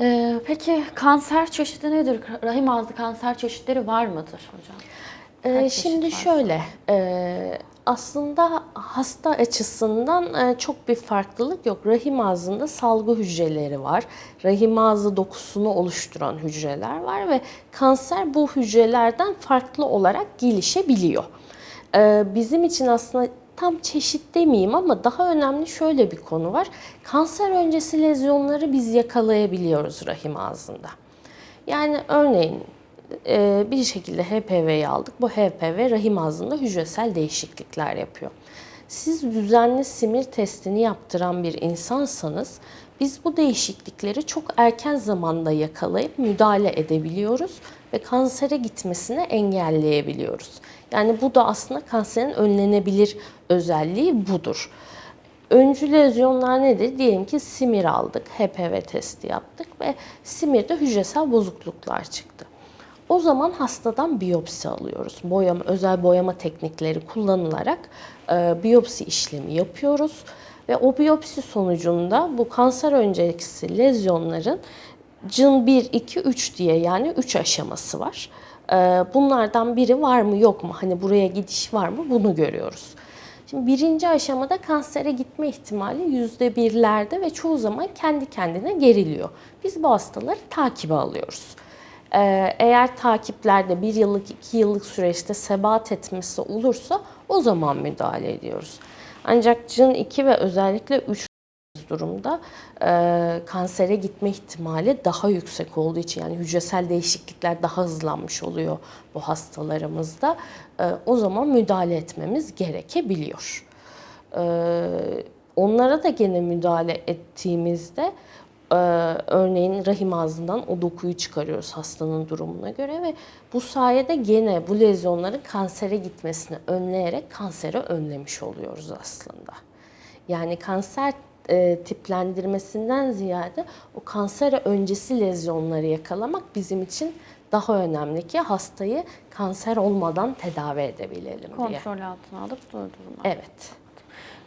Ee, peki kanser çeşidi nedir? Rahim ağzı kanser çeşitleri var mıdır hocam? Ee, şimdi varsa? şöyle, e, aslında hasta açısından e, çok bir farklılık yok. Rahim ağzında salgı hücreleri var. Rahim ağzı dokusunu oluşturan hücreler var ve kanser bu hücrelerden farklı olarak gelişebiliyor. Ee, bizim için aslında tam çeşit demeyeyim ama daha önemli şöyle bir konu var. Kanser öncesi lezyonları biz yakalayabiliyoruz rahim ağzında. Yani örneğin e, bir şekilde HPV'yi aldık. Bu HPV rahim ağzında hücresel değişiklikler yapıyor. Siz düzenli simir testini yaptıran bir insansanız biz bu değişiklikleri çok erken zamanda yakalayıp müdahale edebiliyoruz ve kansere gitmesini engelleyebiliyoruz. Yani bu da aslında kanserin önlenebilir özelliği budur. Öncü lezyonlar nedir? Diyelim ki simir aldık, HPV testi yaptık ve simirde hücresel bozukluklar çıktı. O zaman hastadan biyopsi alıyoruz. Boyama, özel boyama teknikleri kullanılarak e, biyopsi işlemi yapıyoruz. Ve o biyopsi sonucunda bu kanser öncesi lezyonların CIN 1, 2, 3 diye yani 3 aşaması var. E, bunlardan biri var mı yok mu? Hani buraya gidiş var mı? Bunu görüyoruz. Şimdi birinci aşamada kansere gitme ihtimali yüzde birlerde ve çoğu zaman kendi kendine geriliyor. Biz bu hastaları takibe alıyoruz. Ee, eğer takiplerde bir yıllık, iki yıllık süreçte sebat etmesi olursa o zaman müdahale ediyoruz. Ancak CIN 2 ve özellikle 3 durumda e, kansere gitme ihtimali daha yüksek olduğu için yani hücresel değişiklikler daha hızlanmış oluyor bu hastalarımızda. E, o zaman müdahale etmemiz gerekebiliyor. E, onlara da gene müdahale ettiğimizde e, örneğin rahim ağzından o dokuyu çıkarıyoruz hastanın durumuna göre ve bu sayede gene bu lezyonların kansere gitmesini önleyerek kanseri önlemiş oluyoruz aslında. Yani kanser e, tiplendirmesinden ziyade o kanser öncesi lezyonları yakalamak bizim için daha önemli ki hastayı kanser olmadan tedavi edebilelim diye. Kontrol altına alıp durdurma. Evet.